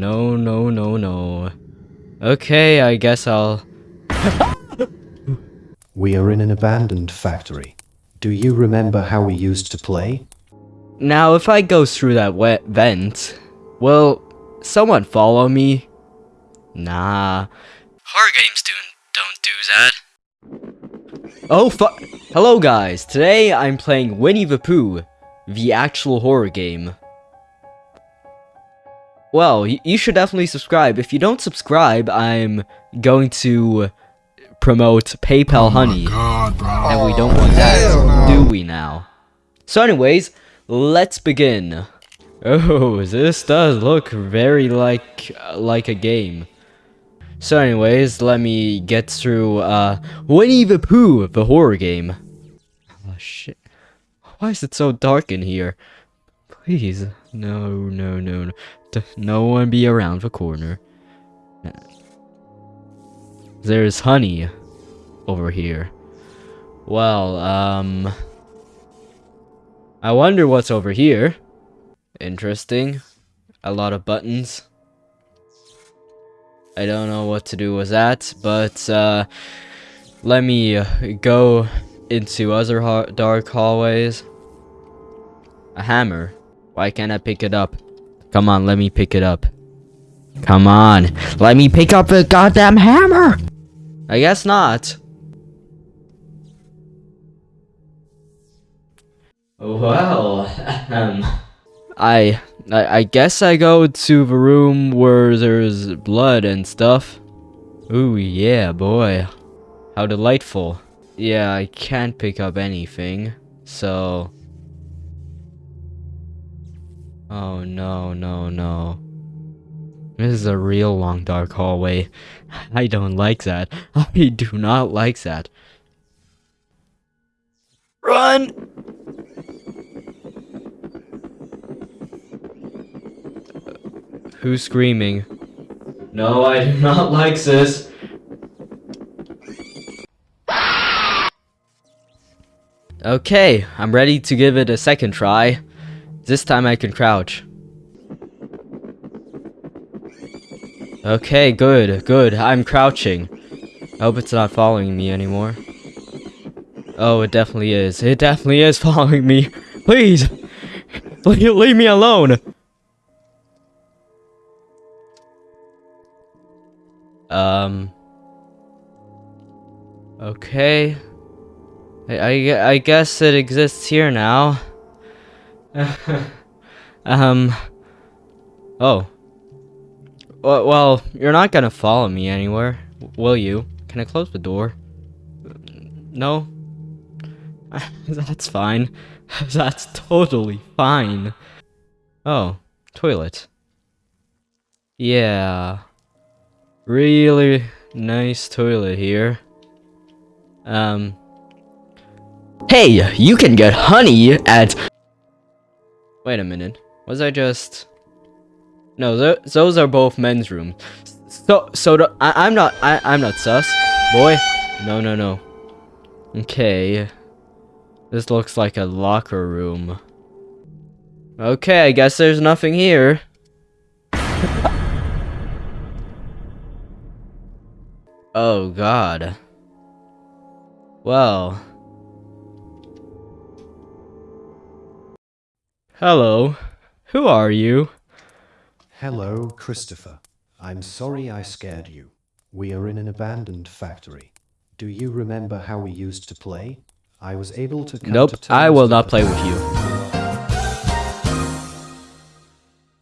No, no, no, no. Okay, I guess I'll... We are in an abandoned factory. Do you remember how we used to play? Now, if I go through that wet vent, will someone follow me? Nah. Horror games do, don't do that. Oh, fu- Hello, guys. Today, I'm playing Winnie the Pooh, the actual horror game. Well, you should definitely subscribe. If you don't subscribe, I'm going to promote PayPal Oh Honey. God. And we don't want that, do we now? So anyways, let's begin. Oh, this does look very like like a game. So anyways, let me get through uh Winnie the Pooh, the horror game. Oh shit. Why is it so dark in here? Please. No, no, no, no. No one be around the corner. There's honey over here. Well, um... I wonder what's over here. Interesting. A lot of buttons. I don't know what to do with that, but, uh... Let me uh, go into other dark hallways. A hammer. Why can't I pick it up? Come on, let me pick it up. Come on, let me pick up the goddamn hammer! I guess not. Well, um, I, I, I guess I go to the room where there's blood and stuff. Ooh, yeah, boy. How delightful. Yeah, I can't pick up anything, so... Oh, no, no, no. This is a real long dark hallway. I don't like that. I do not like that. Run! Who's screaming? No, I do not like this. Okay, I'm ready to give it a second try. This time I can crouch. Okay, good, good. I'm crouching. I hope it's not following me anymore. Oh, it definitely is. It definitely is following me. Please! Leave, me alone! Um... Okay. I, I, I guess it exists here now. um... Oh. Well, you're not gonna follow me anywhere, will you? Can I close the door? No? That's fine. That's totally fine. Oh, toilet. Yeah. Really nice toilet here. Um. Hey, you can get honey at... Wait a minute. Was I just... No, th those are both men's rooms. So, so I, I'm not, I, I'm not sus, boy. No, no, no. Okay. This looks like a locker room. Okay, I guess there's nothing here. oh, God. Well. Hello. Who are you? Hello, Christopher. I'm sorry I scared you. We are in an abandoned factory. Do you remember how we used to play? I was able to come Nope, to I will not play with you.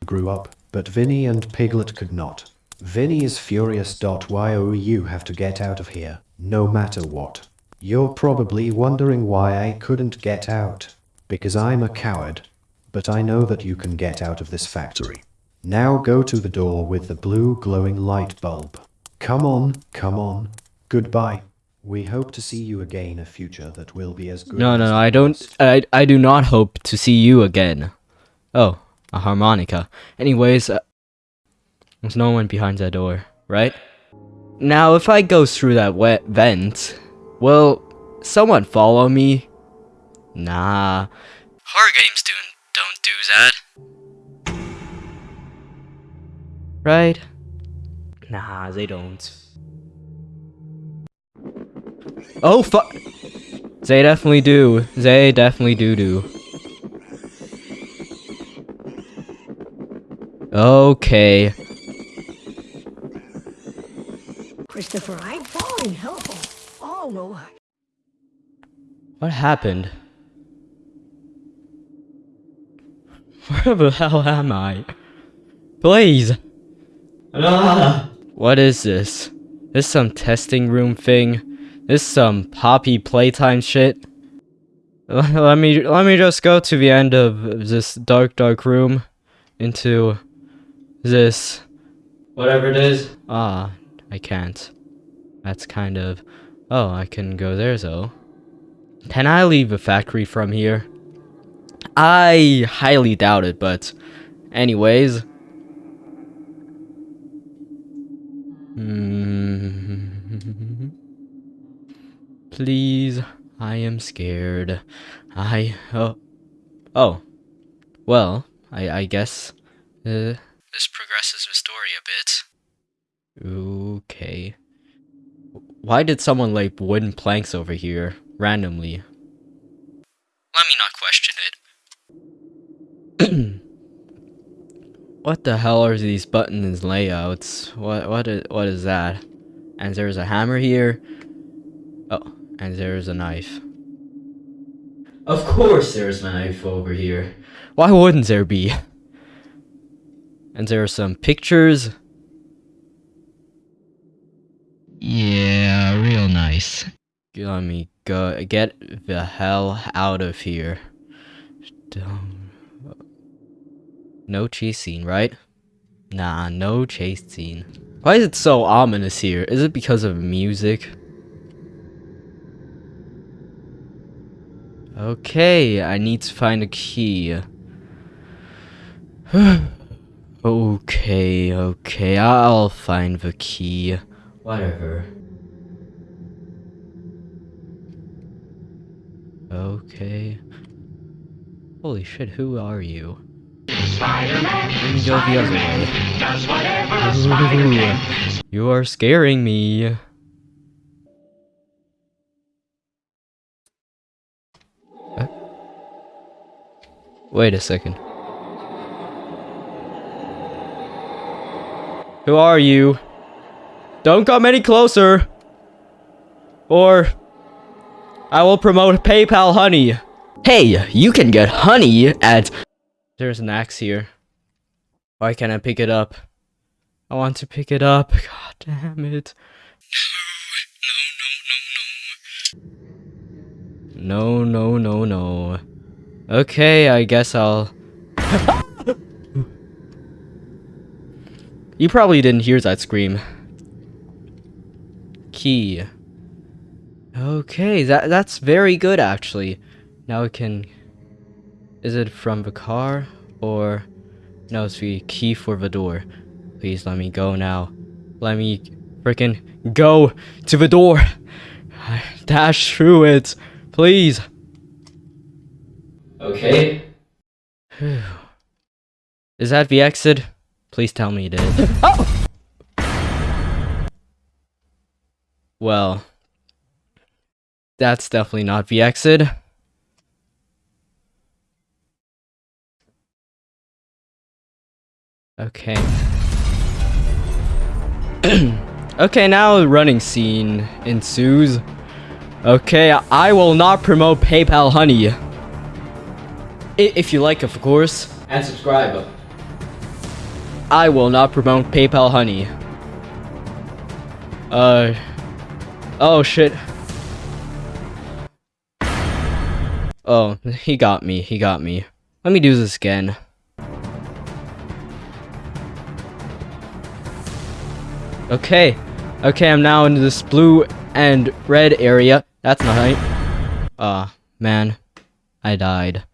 grew up, but Vinny and Piglet could not. Vinny is furious. Why oh you have to get out of here, no matter what. You're probably wondering why I couldn't get out. Because I'm a coward. But I know that you can get out of this factory. Now go to the door with the blue glowing light bulb. Come on, come on. Goodbye. We hope to see you again in a future that will be as good No, no, as no, the I don't. I, I do not hope to see you again. Oh, a harmonica. Anyways, uh, there's no one behind that door, right? Now, if I go through that wet vent, will someone follow me? Nah. Horror games do, don't do that. Right? Nah, they don't. Oh, fuck! They definitely do. They definitely do do. Okay. Christopher, I'm falling. Help! Oh no. What happened? Where the hell am I? Please! Ah. What is this? This some testing room thing? This some poppy playtime shit? Let me let me just go to the end of this dark dark room into this whatever it is. Ah, I can't. That's kind of Oh, I can go there though. Can I leave the factory from here? I highly doubt it, but anyways. Hmm. Please, I am scared. I oh oh. Well, I I guess uh, this progresses the story a bit. Okay. Why did someone lay wooden planks over here randomly? Let me not question. what the hell are these buttons layouts? What what is, what is that? And there's a hammer here. Oh, and there's a knife. Of course there's a knife over here. Why wouldn't there be? And there are some pictures. Yeah, real nice. Let me go get the hell out of here. Don't- No chase scene, right? Nah, no chase scene. Why is it so ominous here? Is it because of music? Okay, I need to find a key. okay, okay, I'll find the key. Whatever. Okay. Holy shit, who are you? Let me go the other way. Ooh, you are scaring me. Uh, Wait a second. Who are you? Don't come any closer. Or I will promote PayPal Honey. Hey, you can get honey at There's an axe here. Why can't I pick it up? I want to pick it up. God damn it. No, no, no, no. No no no no. Okay, I guess I'll You probably didn't hear that scream. Key. Okay, that that's very good actually. Now we can Is it from the car or no, it's the key for the door. Please let me go now. Let me freaking go to the door. Dash through it. Please. Okay. Is that the exit? Please tell me it is. oh! Well, that's definitely not the exit. Okay. okay, now a running scene ensues. Okay, I will not promote PayPal Honey. If you like, of course. And subscribe. I will not promote PayPal Honey. Uh. Oh shit. Oh, he got me. He got me. Let me do this again. Okay. Okay, I'm now into this blue and red area. That's not right. Ah, man. I died.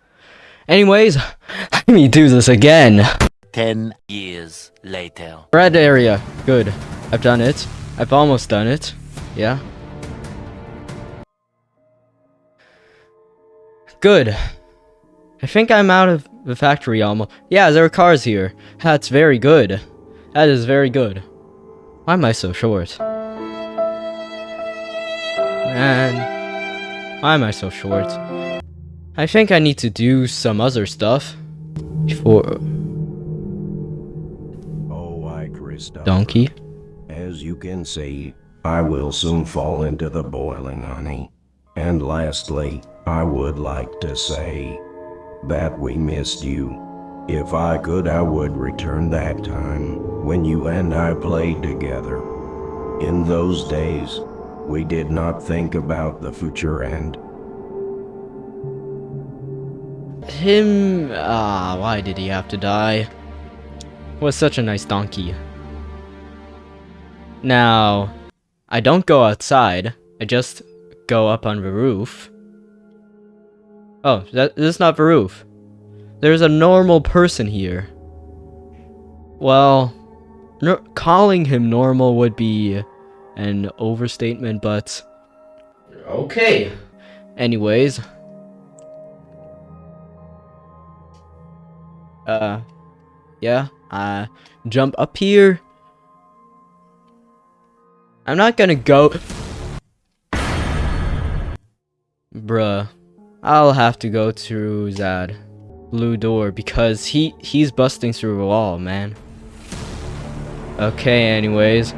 Anyways, let me do this again. Ten years later. Red area. Good. I've done it. I've almost done it. Yeah. Good. I think I'm out of the factory almost. Yeah, there are cars here. That's very good. That is very good. Why am I so short? Man, why am I so short? I think I need to do some other stuff before Oh, I, Christopher. donkey. As you can see, I will soon fall into the boiling honey. And lastly, I would like to say that we missed you. If I could, I would return that time when you and I played together. In those days, we did not think about the future and Him, ah, why did he have to die? Was such a nice donkey. Now, I don't go outside. I just go up on the roof. Oh, that this is not the roof. There's a normal person here. Well, no, calling him normal would be an overstatement, but okay. Anyways, uh, yeah, uh, jump up here. I'm not gonna go. Bruh, I'll have to go through that blue door because he he's busting through the wall, man. Okay, anyways.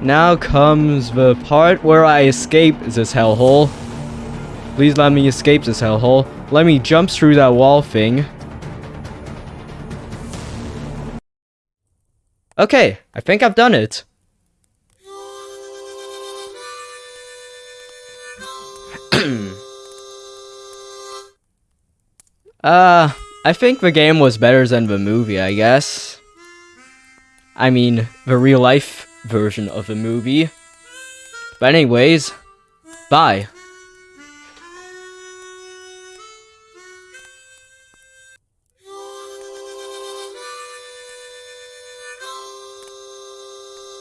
Now comes the part where I escape this hellhole. Please let me escape this hellhole. Let me jump through that wall thing. Okay, I think I've done it. Uh, I think the game was better than the movie, I guess. I mean, the real life version of the movie. But anyways, bye.